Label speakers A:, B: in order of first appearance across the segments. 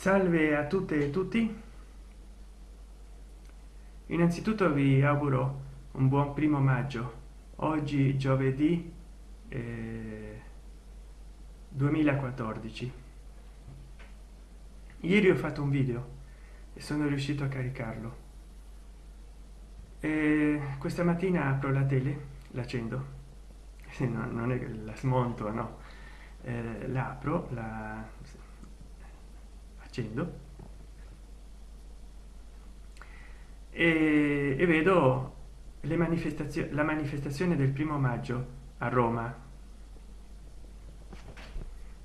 A: salve a tutte e tutti. Innanzitutto vi auguro un buon primo maggio. Oggi giovedì eh, 2014 ieri ho fatto un video e sono riuscito a caricarlo. E questa mattina apro la tele l'accendo no, non è che la smonto no. Eh, la la accendo e, e vedo le manifestazioni la manifestazione del primo maggio a roma.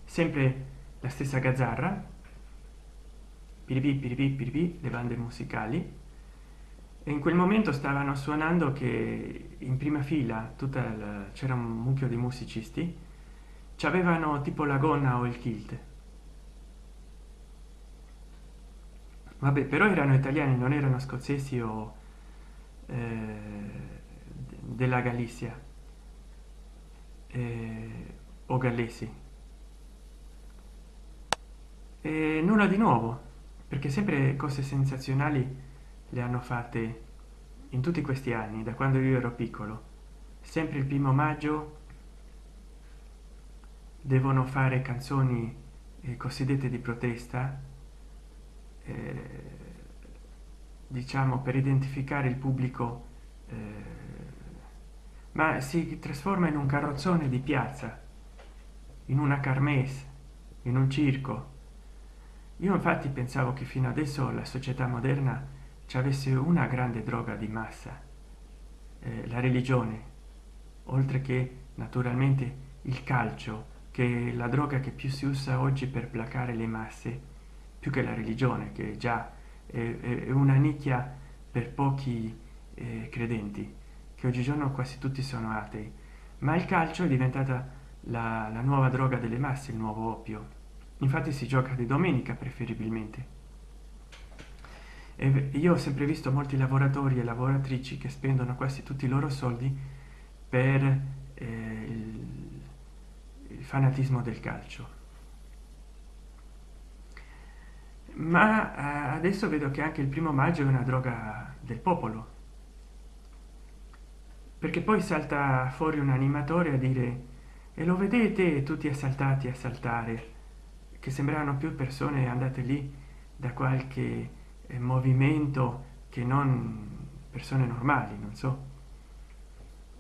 A: Sempre la stessa gazzarra. Piripì piripì le bande musicali. E in quel momento stavano suonando che in prima fila tutta c'era un mucchio di musicisti. Ci avevano tipo la gonna o il kilt vabbè però erano italiani non erano scozzesi o eh, della galizia. Eh, o gallesi. E nulla di nuovo perché sempre cose sensazionali le hanno fatte in tutti questi anni da quando io ero piccolo. Sempre il primo maggio devono fare canzoni eh, cosiddette di protesta eh, diciamo per identificare il pubblico eh, ma si trasforma in un carrozzone di piazza in una carmesse in un circo. Io infatti pensavo che fino adesso la società moderna ci avesse una grande droga di massa eh, la religione oltre che naturalmente il calcio che è la droga che più si usa oggi per placare le masse più che la religione che già è, una nicchia per pochi eh, credenti che oggigiorno quasi tutti sono atei. Ma il calcio è diventata la, la nuova droga delle masse il nuovo oppio. Infatti si gioca di domenica preferibilmente. E io ho sempre visto molti lavoratori e lavoratrici che spendono quasi tutti i loro soldi per eh, il, il fanatismo del calcio ma eh, adesso vedo che anche il primo maggio è una droga del popolo. Perché poi salta fuori un animatore a dire e lo vedete tutti assaltati a saltare che sembrano più persone andate lì da qualche eh, movimento che non persone normali non so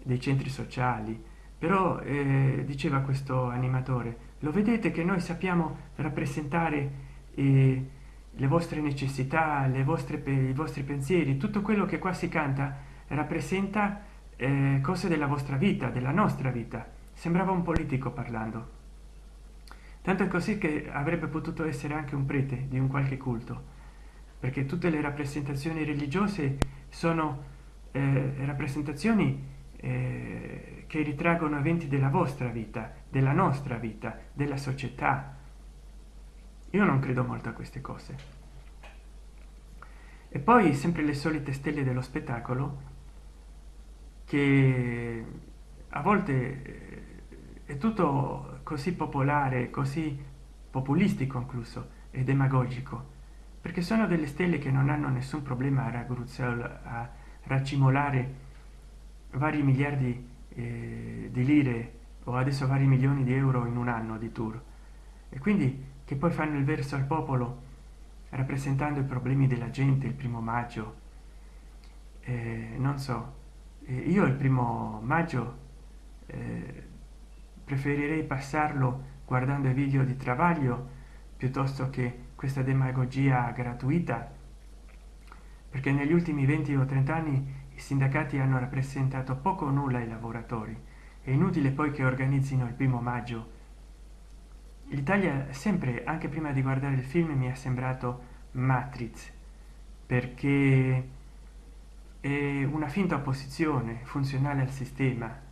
A: dei centri sociali. Però eh, diceva questo animatore lo vedete che noi sappiamo rappresentare eh, le vostre necessità le vostre i vostri pensieri tutto quello che qua si canta rappresenta eh, cose della vostra vita della nostra vita. Sembrava un politico parlando. Tanto è così che avrebbe potuto essere anche un prete di un qualche culto perché tutte le rappresentazioni religiose sono eh, rappresentazioni eh, che ritraggono eventi della vostra vita della nostra vita della società io non credo molto a queste cose. E poi sempre le solite stelle dello spettacolo che a volte eh, è tutto così popolare così populistico incluso e demagogico perché sono delle stelle che non hanno nessun problema a raggruzzare a raccimolare vari miliardi eh, di lire o adesso vari milioni di euro in un anno di tour. E quindi che poi fanno il verso al popolo rappresentando i problemi della gente il primo maggio. Eh, non so eh, io il primo maggio eh, preferirei passarlo guardando i video di travaglio piuttosto che questa demagogia gratuita perché negli ultimi 20 o 30 anni i sindacati hanno rappresentato poco o nulla ai lavoratori. È inutile poi che organizzino il primo maggio l'italia sempre anche prima di guardare il film mi è sembrato matrix perché è una finta opposizione funzionale al sistema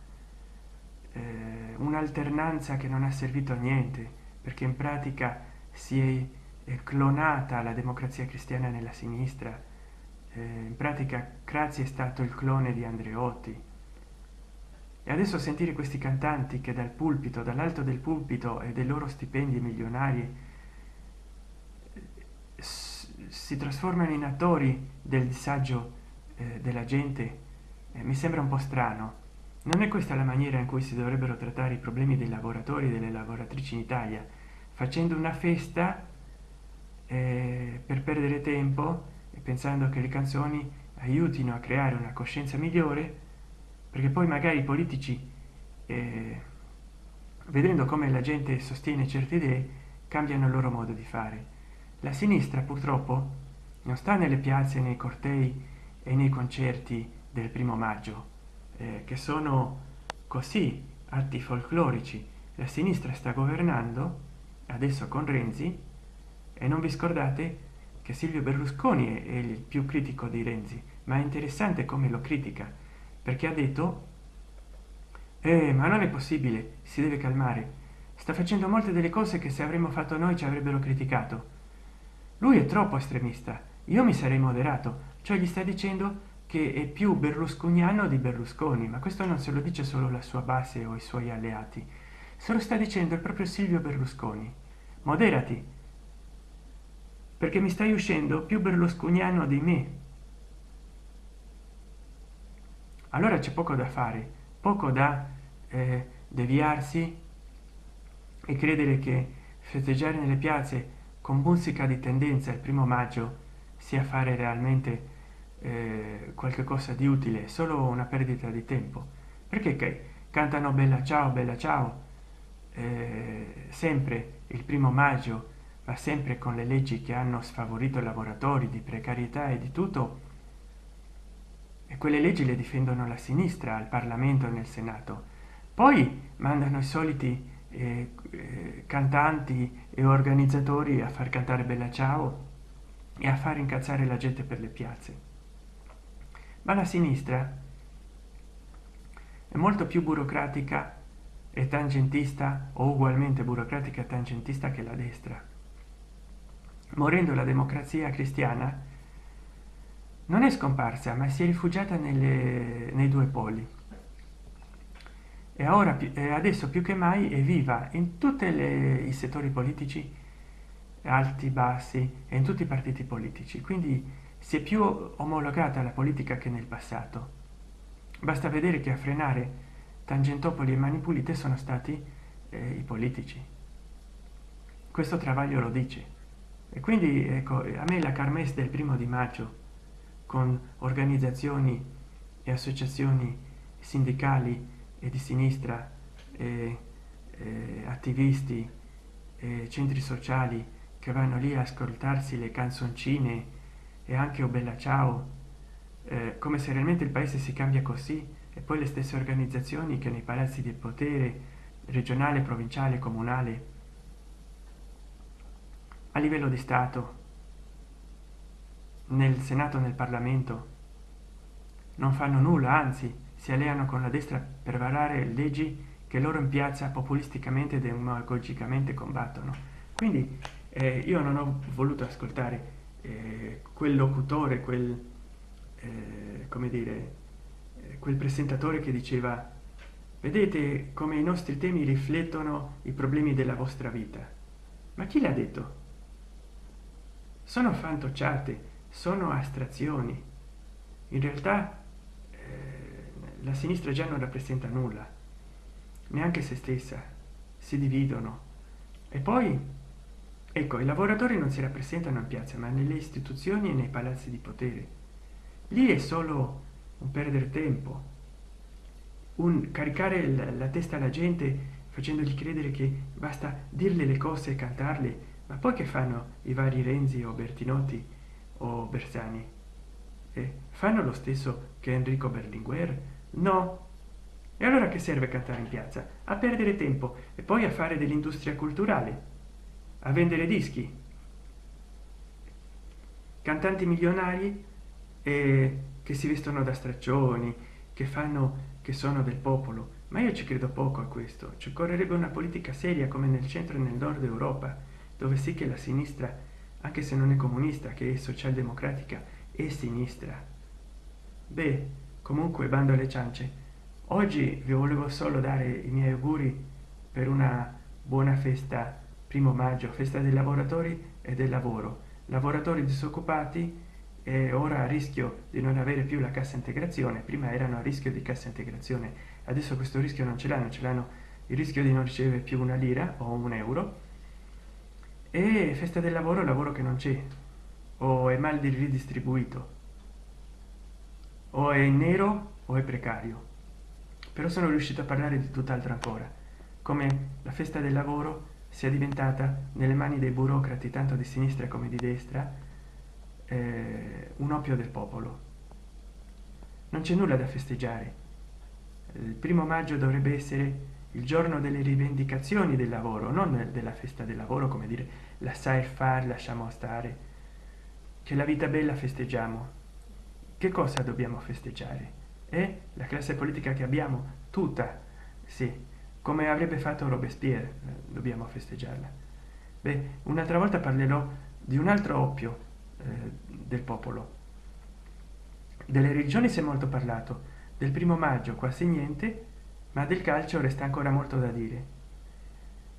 A: eh, un'alternanza che non ha servito a niente perché in pratica si è clonata la democrazia cristiana nella sinistra. Eh, in pratica Crazi è stato il clone di Andreotti e adesso sentire questi cantanti che dal pulpito dall'alto del pulpito e dei loro stipendi milionari si trasformano in attori del disagio eh, della gente eh, mi sembra un po strano. Non è questa la maniera in cui si dovrebbero trattare i problemi dei lavoratori e delle lavoratrici in italia. Facendo una festa eh, per perdere tempo e pensando che le canzoni aiutino a creare una coscienza migliore perché poi magari i politici eh, vedendo come la gente sostiene certe idee cambiano il loro modo di fare. La sinistra purtroppo non sta nelle piazze nei cortei e nei concerti del primo maggio eh, che sono così atti folclorici. La sinistra sta governando adesso con renzi e non vi scordate che silvio berlusconi è, il più critico di renzi ma è interessante come lo critica perché ha detto eh, ma non è possibile si deve calmare. Sta facendo molte delle cose che se avremmo fatto noi ci avrebbero criticato. Lui è troppo estremista io mi sarei moderato. Cioè gli sta dicendo che è più berlusconiano di berlusconi ma questo non se lo dice solo la sua base o i suoi alleati. Se lo sta dicendo il proprio silvio berlusconi. Moderati. Perché mi stai uscendo più berlusconiano di me allora c'è poco da fare poco da eh, deviarsi e credere che festeggiare nelle piazze con musica di tendenza il primo maggio sia fare realmente eh, qualche cosa di utile solo una perdita di tempo. Perché che cantano bella ciao bella ciao eh, sempre il primo maggio ma sempre con le leggi che hanno sfavorito i lavoratori di precarietà e di tutto e quelle leggi le difendono la sinistra al parlamento e nel senato. Poi mandano i soliti eh, eh, cantanti e organizzatori a far cantare bella ciao e a far incazzare la gente per le piazze. Ma la sinistra è molto più burocratica e tangentista o ugualmente burocratica e tangentista che la destra. Morendo la democrazia cristiana non è scomparsa ma si è rifugiata nelle, nei due poli. E ora adesso più che mai è viva in tutti i settori politici alti bassi e in tutti i partiti politici. Quindi si è più omologata la politica che nel passato. Basta vedere che a frenare tangentopoli e mani pulite sono stati eh, i politici. Questo travaglio lo dice. E quindi ecco a me la carmes del primo di maggio con organizzazioni e associazioni sindacali e di sinistra e, e attivisti e centri sociali che vanno lì a ascoltarsi le canzoncine e anche o bella ciao eh, come se realmente il paese si cambia così e poi le stesse organizzazioni che nei palazzi del potere regionale provinciale comunale a livello di stato nel senato nel parlamento. Non fanno nulla anzi si alleano con la destra per varare leggi che loro in piazza populisticamente e demagogicamente combattono. Quindi eh, io non ho voluto ascoltare eh, quel locutore quel eh, come dire eh, quel presentatore che diceva vedete come i nostri temi riflettono i problemi della vostra vita? Ma chi l'ha detto? Sono fantocciate sono astrazioni. In realtà eh, la sinistra già non rappresenta nulla. Neanche se stessa. Si dividono. E poi ecco i lavoratori non si rappresentano in piazza ma nelle istituzioni e nei palazzi di potere. Lì è solo un perdere tempo. Un caricare la, la testa alla gente facendogli credere che basta dirle le cose e cantarle ma poi che fanno i vari renzi o bertinotti o bersani? Eh, fanno lo stesso che enrico berlinguer? No. E allora che serve cantare in piazza? A perdere tempo e poi a fare dell'industria culturale? A vendere dischi? Cantanti milionari? Eh, che si vestono da straccioni che fanno che sono del popolo? Ma io ci credo poco a questo. Ci occorrerebbe una politica seria come nel centro e nel nord europa dove sì che la sinistra anche se non è comunista che è socialdemocratica e sinistra. Beh comunque bando alle ciance oggi vi volevo solo dare i miei auguri per una buona festa primo maggio festa dei lavoratori e del lavoro. Lavoratori disoccupati e ora a rischio di non avere più la cassa integrazione prima erano a rischio di cassa integrazione adesso questo rischio non ce l'hanno ce l'hanno. Il rischio di non ricevere più una lira o un euro e festa del lavoro lavoro che non c'è. O è mal ridistribuito. O è nero o è precario. Però sono riuscito a parlare di tutt'altro ancora. Come la festa del lavoro sia diventata nelle mani dei burocrati tanto di sinistra come di destra eh, un oppio del popolo. Non c'è nulla da festeggiare. Il primo maggio dovrebbe essere il giorno delle rivendicazioni del lavoro non della festa del lavoro come dire la sai fare lasciamo stare che la vita bella festeggiamo. Che cosa dobbiamo festeggiare? È la classe politica che abbiamo tutta sì come avrebbe fatto robespierre eh, dobbiamo festeggiarla. Beh un'altra volta parlerò di un altro oppio eh, del popolo. Delle regioni si è molto parlato. Del primo maggio quasi niente ma del calcio resta ancora molto da dire.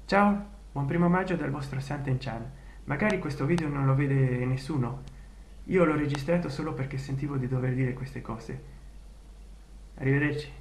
A: Ciao buon primo maggio dal vostro Santen Chan magari questo video non lo vede nessuno. Io l'ho registrato solo perché sentivo di dover dire queste cose. Arrivederci